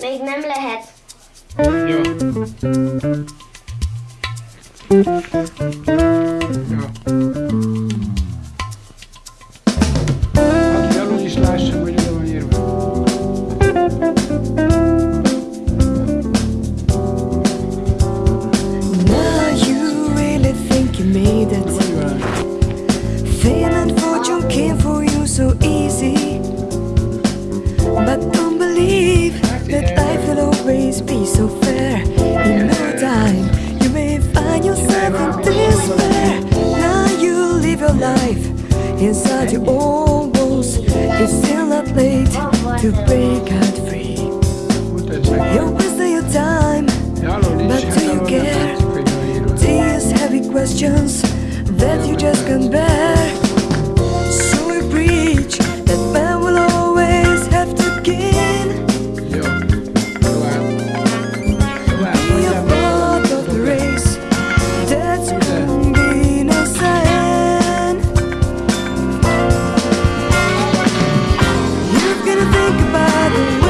Még nem lehet. Jó. Now you really think you made it. so fair. In no time You may find yourself in despair. Now you live your life Inside your own walls. It's still not late To break out free. You're wasting your time But do you care? These heavy questions That you just can't bear. the way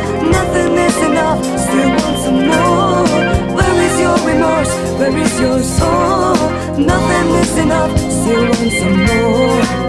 enough, still want some more.